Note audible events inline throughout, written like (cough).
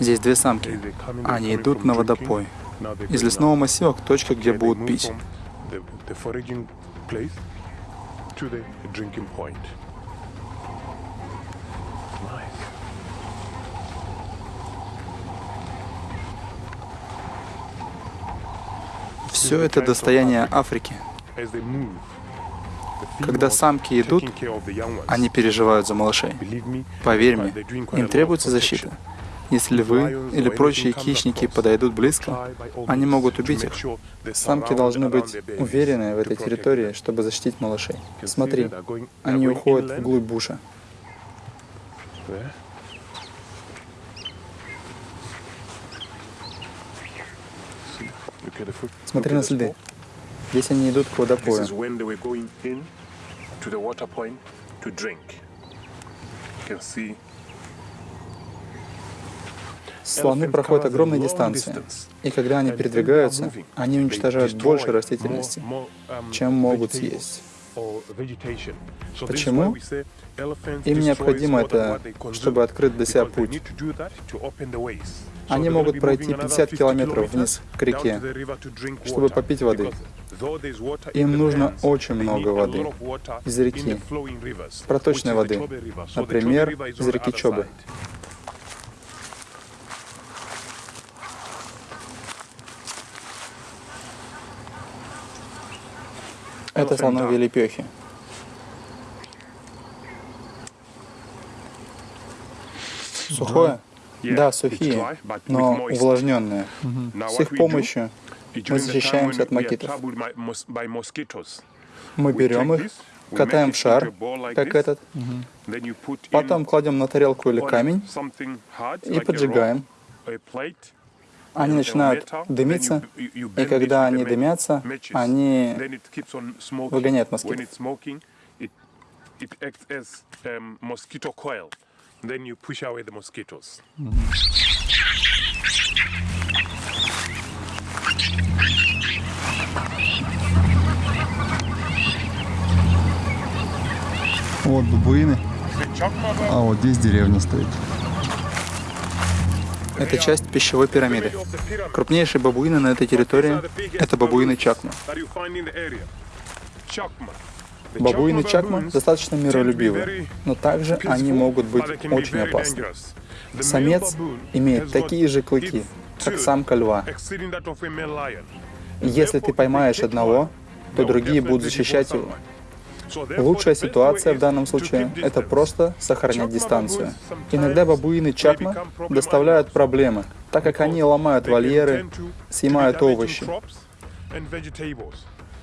Здесь две самки. Они идут на водопой. Из лесного массива к точке, где будут пить. Все это достояние Африки. Когда самки идут, они переживают за малышей. Поверь мне, им требуется защита. Если вы или прочие хищники подойдут близко, они могут убить их. Самки должны быть уверены в этой территории, чтобы защитить малышей. Смотри, они уходят вглубь буша. Смотри на следы. Здесь они идут к водопою. Слоны проходят огромные дистанции, и когда они передвигаются, они уничтожают больше растительности, чем могут съесть. Почему? Им необходимо это, чтобы открыть для себя путь. Они могут пройти 50 километров вниз к реке, чтобы попить воды. Им нужно очень много воды из реки, проточной воды, например, из реки Чобы. Это слоновьи лепехи. Сухое? Да, сухие, но увлажненные. С их помощью мы защищаемся от макитов. Мы берем их, катаем в шар, как этот, потом кладем на тарелку или камень и поджигаем. Они начинают дымиться, и когда они дымятся, они выгоняют москитов. Mosquitoes. Вот бабуины. А вот здесь деревня стоит. Это часть пищевой пирамиды. Крупнейшие бабуины на этой территории — это бабуины Чакма. Бабуины Чакма достаточно миролюбивы, но также они могут быть очень опасны. Самец имеет такие же клыки, как самка льва. Если ты поймаешь одного, то другие будут защищать его. Лучшая ситуация в данном случае — это просто сохранять дистанцию. Иногда бабуины Чакма доставляют проблемы, так как они ломают вольеры, съемают овощи.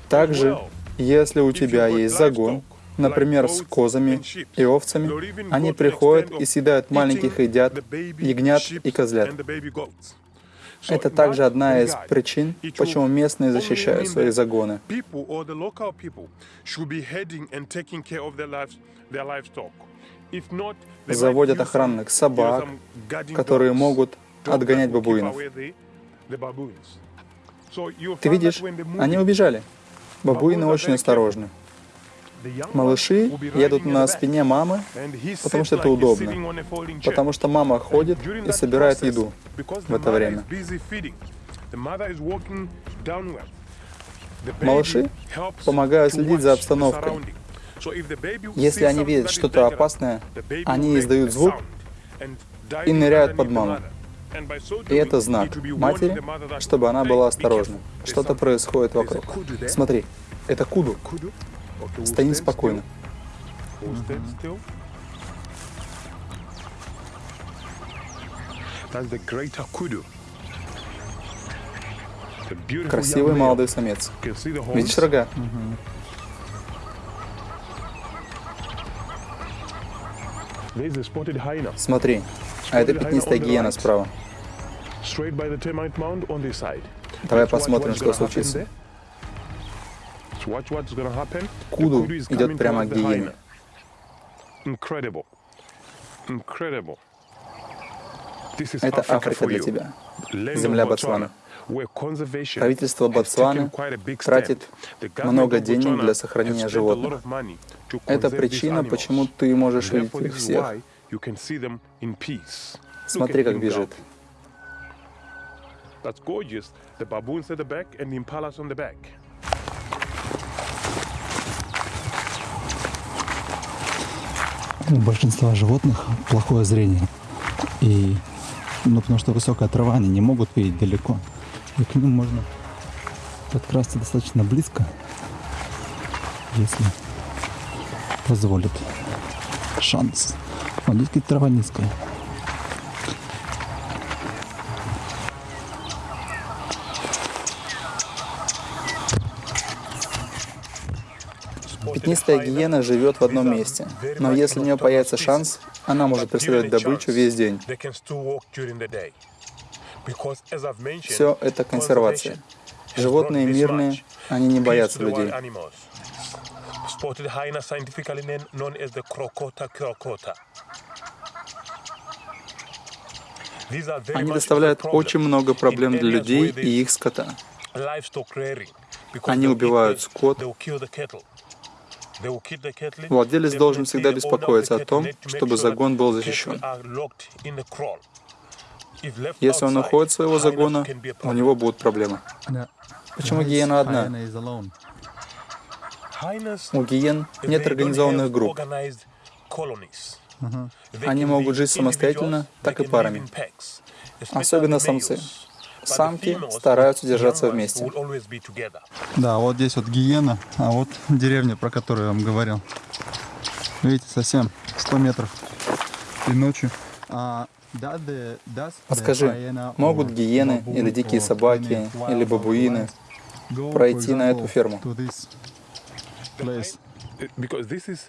Также если у тебя есть загон, например, с козами и овцами, они приходят и съедают маленьких едят, ягнят и козлят. Это также одна из причин, почему местные защищают свои загоны. Заводят охранных собак, которые могут отгонять бабуинов. Ты видишь, они убежали. Бабуины очень осторожны. Малыши едут на спине мамы, потому что это удобно, потому что мама ходит и собирает еду в это время. Малыши помогают следить за обстановкой. Если они видят что-то опасное, они издают звук и ныряют под маму. И это знак матери, чтобы она была осторожна. Что-то происходит вокруг. Смотри, это куду. Стоим спокойно. Красивый молодой самец. Видишь рога? Смотри, а это пятнистая гиена справа. Давай посмотрим, что случится. Куду идет прямо к гиене. Это Африка для тебя, земля Ботсвана. Правительство Ботсваны тратит много денег для сохранения животных. Это причина, почему ты можешь видеть их всех. Смотри, как бежит. That's gorgeous. The baboons at the back and the impalas on the back. У большинства животных плохое зрение. И ну, потому что высокая трава, они не могут видеть далеко. И к ним можно подкрасться достаточно близко, если позволит шанс. Вот здесь трава низкая. Пятнистая гиена живет в одном месте, но если у нее появится шанс, она может преследовать добычу весь день. Все это консервация. Животные мирные, они не боятся людей. Они доставляют очень много проблем для людей и их скота. Они убивают скот, Владелец должен всегда беспокоиться о том, чтобы загон был защищен. Если он уходит своего загона, у него будут проблемы. Почему гиена одна? У гиен нет организованных групп. Они могут жить самостоятельно, так и парами. Особенно самцы самки стараются держаться вместе. Да, вот здесь вот гиена, а вот деревня, про которую я вам говорил. Видите, совсем 100 метров и ночью. А, Подскажи, могут гиены или дикие собаки или бабуины пройти на эту ферму?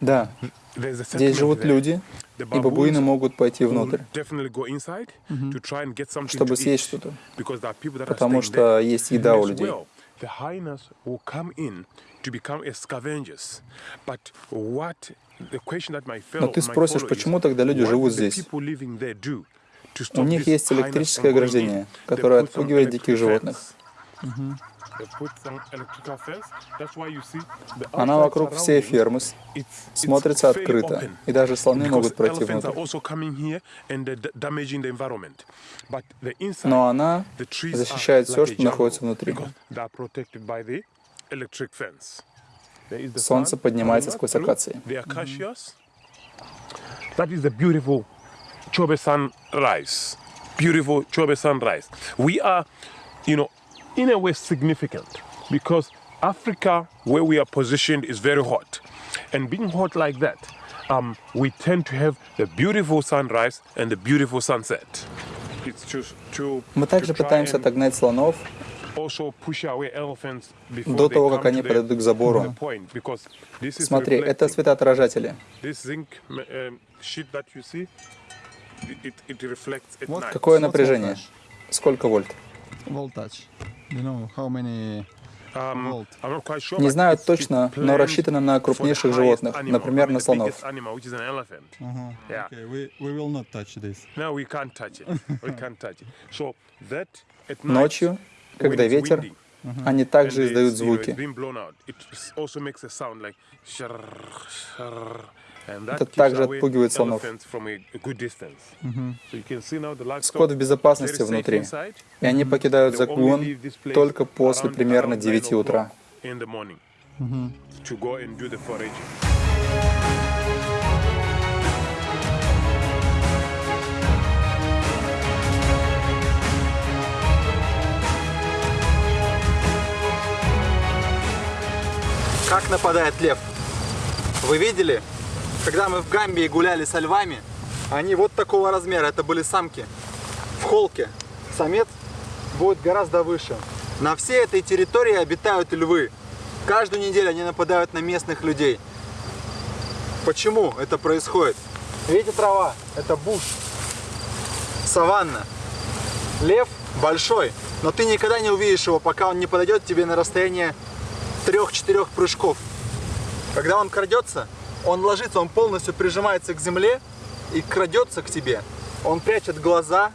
Да, здесь живут люди, и бабуины могут пойти внутрь, чтобы съесть что-то, потому что есть еда у людей. Но ты спросишь, почему тогда люди живут здесь? У них есть электрическое ограждение, которое отпугивает диких животных. Она вокруг всей фермы смотрится открыто, и даже слоны могут пройти внутрь. Но она защищает все, что находится внутри. Солнце поднимается сквозь акации. That is the beautiful Chobe sunrise. Beautiful Chobe sunrise. We are, you know, in a way significant because Africa, where we are positioned, is very hot. And being hot like that, um, we tend to have the beautiful sunrise and the beautiful sunset. Мы также пытаемся отогнать слонов до того, как они подойдут к забору. Смотри, это светоотражатели. Какое напряжение? Сколько вольт? Voltage. Um, не знаю точно, но рассчитано на крупнейших животных, например, на слонов. (laughs) Ночью, когда ветер, они также издают звуки. Это также отпугивает слонов. Скот в безопасности внутри, и они покидают загон только после примерно 9 утра. Как нападает лев? Вы видели? Когда мы в Гамбии гуляли со львами, они вот такого размера, это были самки. В холке самец будет гораздо выше. На всей этой территории обитают львы. Каждую неделю они нападают на местных людей. Почему это происходит? Видите трава? Это буш. Саванна. Лев большой, но ты никогда не увидишь его, пока он не подойдет тебе на расстояние 3-4 прыжков. Когда он крадется, он ложится, он полностью прижимается к земле и крадется к тебе. Он прячет глаза,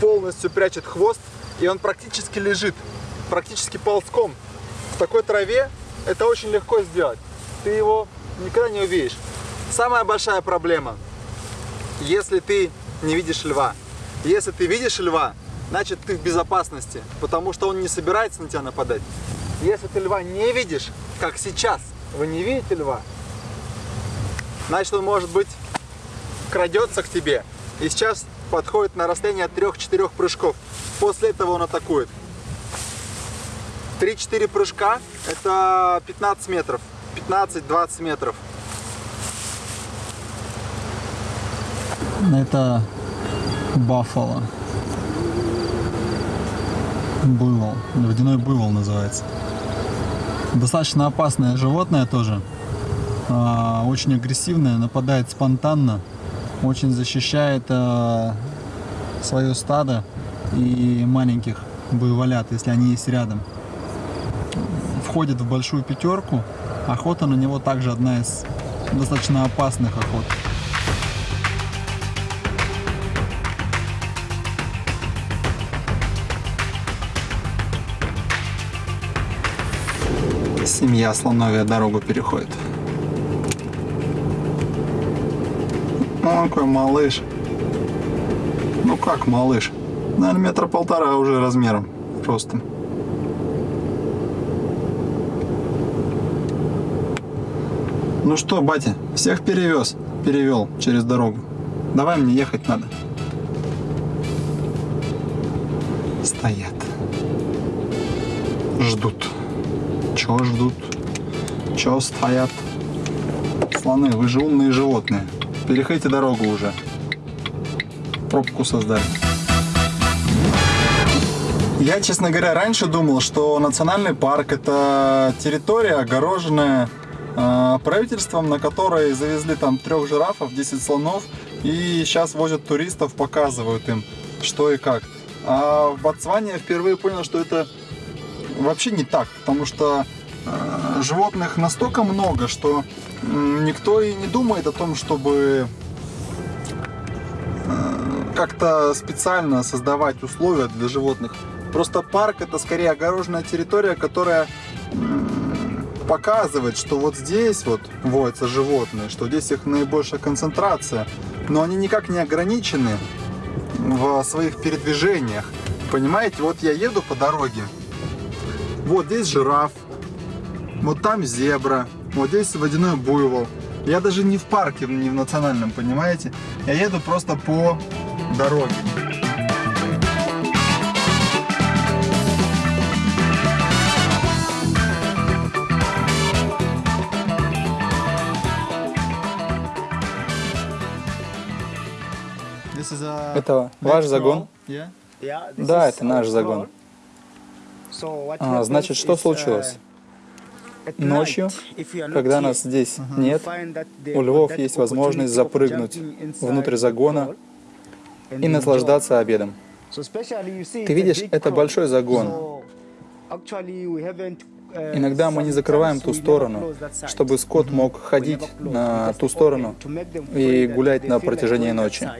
полностью прячет хвост, и он практически лежит, практически ползком. В такой траве это очень легко сделать. Ты его никогда не увидишь. Самая большая проблема. если ты не видишь льва. Если ты видишь льва, значит ты в безопасности, потому что он не собирается на тебя нападать. Если ты льва не видишь, как сейчас, вы не видите льва, значит он может быть крадется к тебе и сейчас подходит на расстояние от 3-4 прыжков. После этого он атакует. 3-4 прыжка это 15 метров, 15-20 метров. Это баффало. Буйвол. Водяной буйвол называется. Достаточно опасное животное тоже. А, Очень агрессивное, нападает спонтанно. Очень защищает а, свое стадо и маленьких буйволят, если они есть рядом. Входит в большую пятерку. Охота на него также одна из достаточно опасных охот. Семья слоновья дорогу переходит. О, какой малыш. Ну как малыш? Наверное, метра полтора уже размером, ростом. Ну что, батя, всех перевез, перевел через дорогу. Давай мне ехать надо. Стоят. Ждут. Чего ждут? Чего стоят? Слоны, вы же умные животные. Переходите дорогу уже. Пробку создали. Я, честно говоря, раньше думал, что национальный парк это территория, огороженная э, правительством, на которой завезли там трех жирафов, 10 слонов, и сейчас возят туристов, показывают им, что и как. А в Ботсване я впервые понял, что это вообще не так, потому что э, животных настолько много, что никто и не думает о том, чтобы э, как-то специально создавать условия для животных. Просто парк это скорее огороженная территория, которая показывает, что вот здесь вот водятся животные, что здесь их наибольшая концентрация, но они никак не ограничены в своих передвижениях. Понимаете, вот я еду по дороге, вот здесь жираф, вот там зебра, вот здесь водяной буйвол. Я даже не в парке, не в национальном, понимаете? Я еду просто по дороге. Это ваш загон? Да, это наш загон. А, значит, что случилось? Ночью, когда нас здесь нет, у львов есть возможность запрыгнуть внутрь загона и наслаждаться обедом. Ты видишь, это большой загон. Иногда мы не закрываем ту сторону, чтобы скот мог ходить на ту сторону и гулять на протяжении ночи.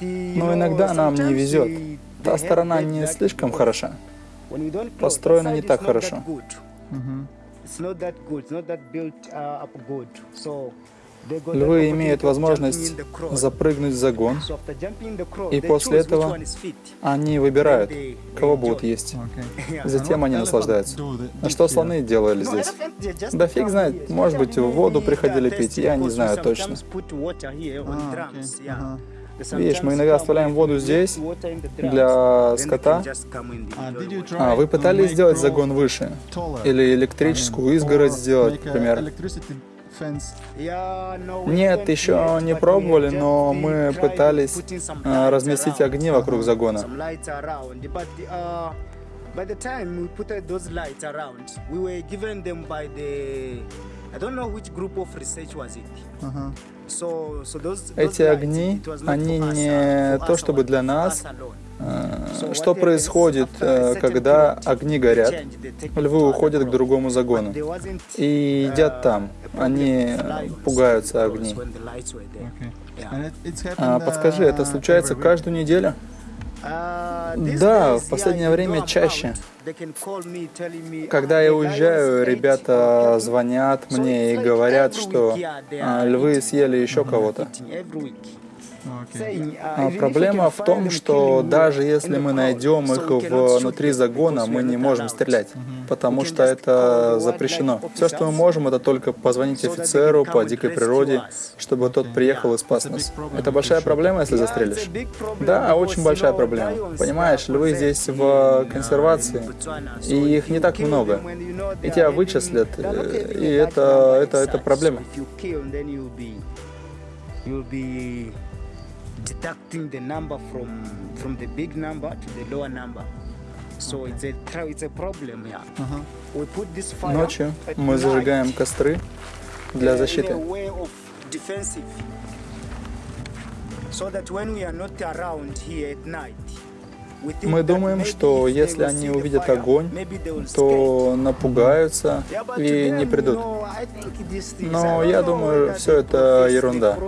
Но иногда нам не везет. Та сторона не слишком хороша. Построена не так хорошо. Львы имеют возможность запрыгнуть в загон, и после этого они выбирают, кого будут есть. Затем они наслаждаются. А что слоны делали здесь? Да фиг знает, может быть, в воду приходили пить, я не знаю точно. Видишь, мы иногда оставляем воду здесь для скота. А вы пытались сделать загон выше? Или электрическую изгородь сделать, например? Нет, еще не пробовали, но мы пытались а, разместить огни вокруг загона. By the time we put those lights around, we were given them by the I don't know which group of research was it. So, so those, those Эти огни, они не uh, то чтобы для нас. Э, Что происходит, э, когда огни горят? Львы уходят к другому загону и едят там. Они пугаются огней. А подскажи, это случается каждую неделю? Да, в последнее время чаще. Когда я уезжаю, ребята звонят мне и говорят, что а, львы съели еще кого-то. А проблема в том, что даже если мы найдем их внутри загона, мы не можем стрелять, потому что это запрещено. Все, что мы можем, это только позвонить офицеру по дикой природе, чтобы тот приехал и спас нас. Это большая проблема, если застрелишь? Да, очень большая проблема. Понимаешь, львы здесь в консервации, и их не так много. И тебя вычислят, и это, это, это проблема deducting the number from from the big number to the lower number. So it's a it's a problem here. Uh-huh. We put this fire Ночью мы зажигаем костры для защиты. So that when we are not around here at night, мы думаем, что если они увидят огонь, то напугаются и не придут. Но я думаю, все это ерунда.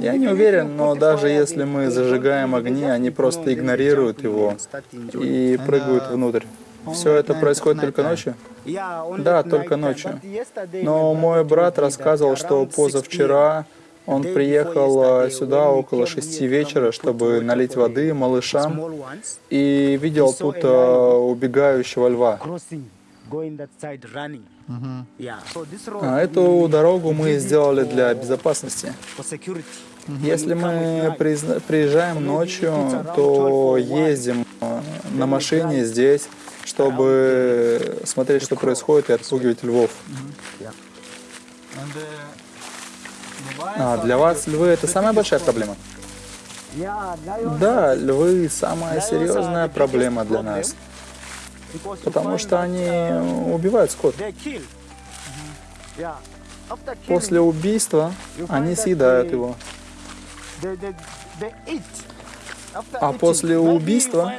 Я не уверен, но даже если мы зажигаем огни, они просто игнорируют его и прыгают внутрь. Все это происходит только ночью? Да, только ночью. Но мой брат рассказывал, что позавчера он приехал сюда около шести вечера, чтобы налить воды малышам, и видел тут убегающего льва. А эту дорогу мы сделали для безопасности. Если мы приезжаем ночью, то ездим э, на машине здесь, чтобы смотреть, что происходит, и отпугивать львов. А для вас львы это самая большая проблема? Да, львы самая серьезная проблема для нас потому что они убивают скот. После убийства они съедают его. А после убийства,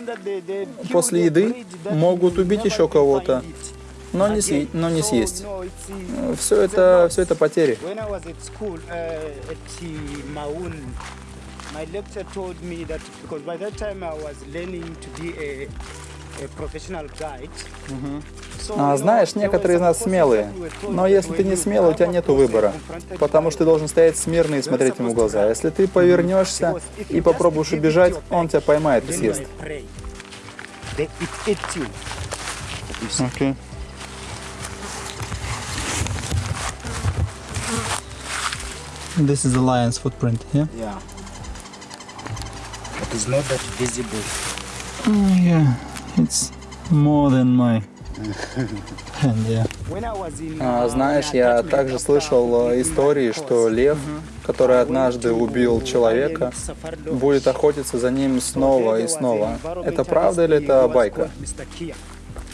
после еды, могут убить еще кого-то, но не, съесть, но не съесть. Все это, все это потери. My lecturer told me that because by that time I was learning to be a а, знаешь, некоторые из нас смелые, но если ты не смелый, у тебя нет выбора, потому что ты должен стоять смирно и смотреть ему в глаза. Если ты повернешься и попробуешь убежать, он тебя поймает и съест. Okay. This is the lion's footprint, yeah? Yeah. It is not that visible. Oh, yeah. It's more than my hand, yeah. А, знаешь, я также слышал э, истории, что лев, который однажды убил человека, будет охотиться за ним снова и снова. Это правда или это байка?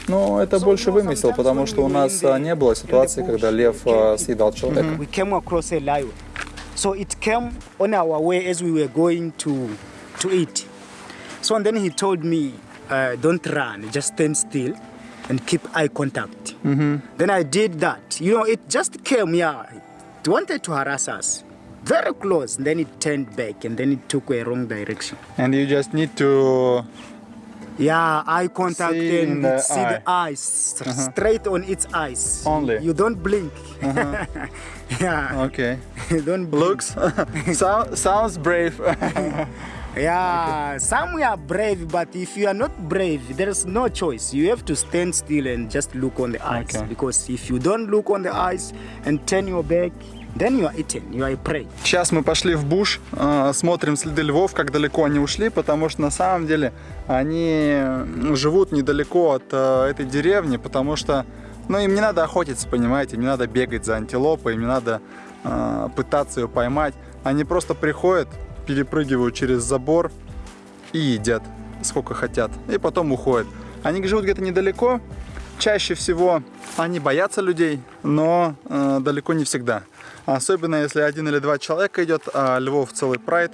Ну, это больше вымысел, потому что у нас э, не было ситуации, когда лев э, съедал человека. So it came on our way as we were going to to eat. So and then he told me, uh, don't run, just stand still and keep eye contact. Mm-hmm. Then I did that. You know, it just came, yeah. It wanted to harass us. Very close. And then it turned back and then it took a wrong direction. And you just need to yeah, eye contact see and the see eye. the eyes uh-huh. straight on its eyes. Only. You don't blink. Uh-huh. (laughs) yeah. Okay. (laughs) don't blink. Looks (laughs) so, sounds brave. Yeah, okay. some are brave, but if you are not brave, there is no choice. You have to stand still and just look on the eyes. Okay. Because if you don't look on the eyes and turn your back, then you are eaten, you are prey. Сейчас мы пошли в буш, э, смотрим следы львов, как далеко они ушли, потому что на самом деле они живут недалеко от э, этой деревни, потому что ну, им не надо охотиться, понимаете, им не надо бегать за антилопой, им не надо э, пытаться ее поймать. Они просто приходят, перепрыгивают через забор и едят сколько хотят, и потом уходят. Они живут где-то недалеко, чаще всего они боятся людей, но э, далеко не всегда. Особенно если один или два человека идет, а львов целый прайд,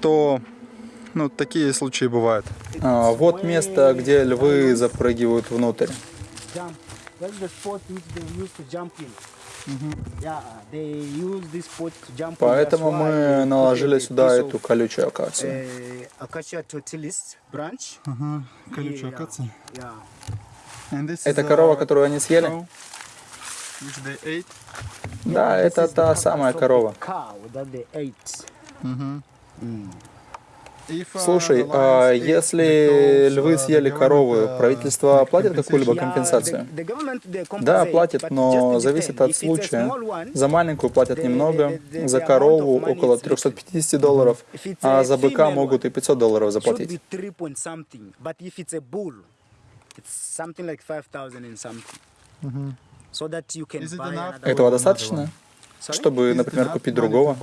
то ну, такие случаи бывают. А, вот место, где львы запрыгивают внутрь. Поэтому мы наложили сюда эту колючую акацию. uh, Это корова, uh, которую они съели? Да, это та самая корова. Cow that they ate. If, uh, Слушай, а если львы uh, съели uh, правительство платит какую-либо компенсацию? Да, платит, но зависит от случая. За маленькую платят немного, за корову около is 350 долларов, а за быка могут и 500 долларов заплатить. be three point something. But if it's a bull, it's something like 5,000 and something. So that you can Is it buy enough? another Этого достаточно, чтобы, например, купить другого?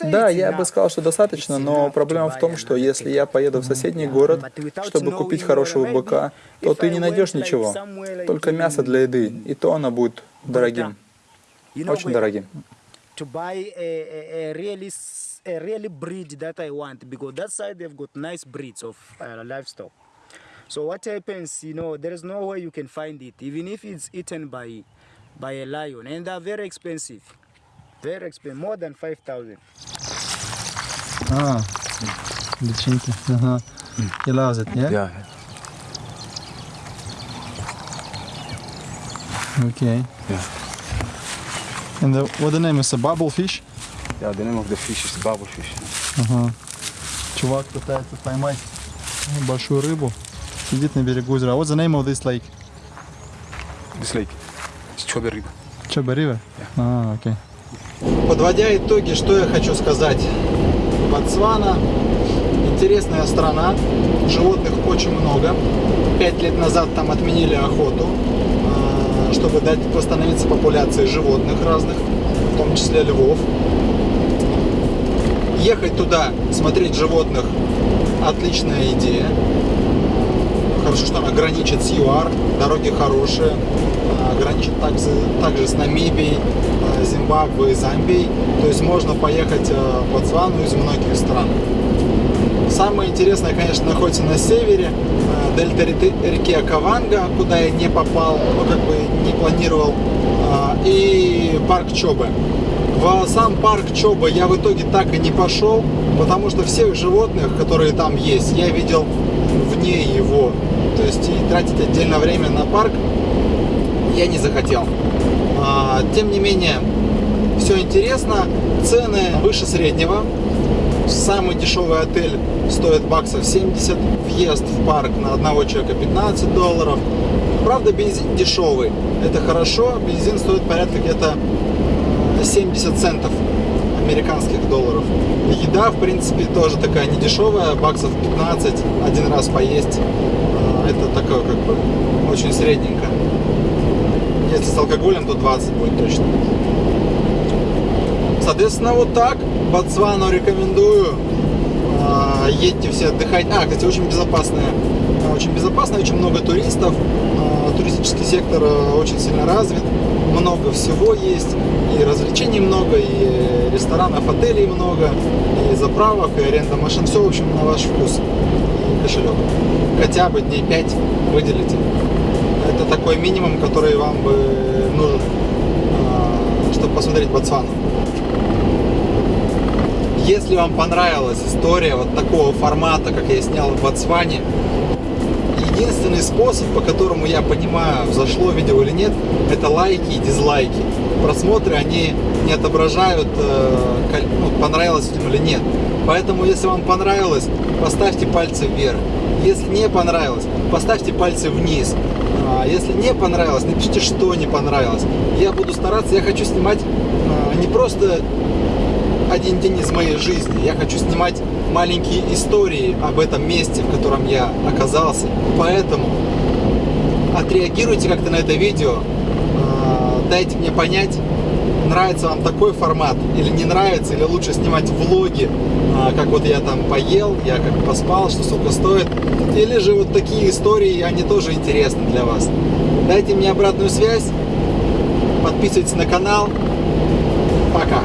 Да, я бы сказал, что достаточно, но проблема в том, что если я поеду в соседний город, чтобы купить хорошего быка, то ты не найдешь ничего, только мясо для еды, и то оно будет дорогим, очень дорогим. to buy a, a, a really s- a really breed that I want because that side they've got nice breeds of uh, livestock. So what happens, you know, there is no way you can find it, even if it's eaten by by a lion, and they're very expensive, very expensive, more than five thousand. А, личинки. Ага. He loves it, yeah? Yeah. Okay. Yeah. And the, what the name is? A bubble fish? Yeah, the name of the fish is bubble fish. Ага. Чувак пытается поймать большую рыбу. Сидит на берегу озера. What's the name of this lake? This lake. It's Chobe River. Чоба River? А, окей. Подводя итоги, что я хочу сказать. Ботсвана интересная страна, животных очень много. Пять лет назад там отменили охоту, а, чтобы дать восстановиться популяции животных разных, в том числе львов. Ехать туда, смотреть животных – отличная идея. Хорошо, что она граничит с ЮАР, дороги хорошие, граничит также, также с Намибией, а, Зимбабве и Замбией. То есть можно поехать а, в Ботсвану из многих стран. Самое интересное, конечно, находится на севере, а, дельта реки- Акаванга, куда я не попал, ну как бы не планировал, а, и парк Чобе. В сам парк Чоба я в итоге так и не пошел, потому что всех животных, которые там есть, я видел вне его. То есть и тратить отдельно время на парк я не захотел. А, Тем не менее, все интересно, цены выше среднего. Самый дешевый отель стоит баксов 70, въезд в парк на одного человека 15 долларов. Правда, бензин дешевый, это хорошо, бензин стоит порядка где-то 70 центов американских долларов. Еда, в принципе, тоже такая недешевая, баксов 15, один раз поесть. А, Это такое, как бы, очень средненько. Если с алкоголем, то 20 будет точно. Соответственно, вот так. Ботсвану рекомендую. А, Едьте все отдыхать. А, кстати, очень безопасная. Очень безопасно, очень много туристов. А, Туристический сектор а, очень сильно развит. Много всего есть. И развлечений много, и ресторанов, отелей много, и заправок, и аренда машин. Все, в общем, на ваш вкус и кошелек. Хотя бы дней 5 выделите. Это такой минимум, который вам бы нужен, а, чтобы посмотреть Ботсвану. Если вам понравилась история вот такого формата, как я снял в Ботсване, единственный способ, по которому я понимаю, зашло видео или нет, это лайки и дизлайки. Просмотры, они не отображают, э, ну, понравилось людям или нет. Поэтому, если вам понравилось, поставьте пальцы вверх. Если не понравилось, поставьте пальцы вниз. А если не понравилось, напишите, что не понравилось. Я буду стараться, я хочу снимать а, не просто один день из моей жизни. Я хочу снимать маленькие истории об этом месте, в котором я оказался. Поэтому отреагируйте как-то на это видео, а, дайте мне понять, нравится вам такой формат или не нравится, или лучше снимать влоги, а, как вот я там поел, я как поспал, что сколько стоит, или же вот такие истории, они тоже интересны для вас. Дайте мне обратную связь, подписывайтесь на канал. Пока!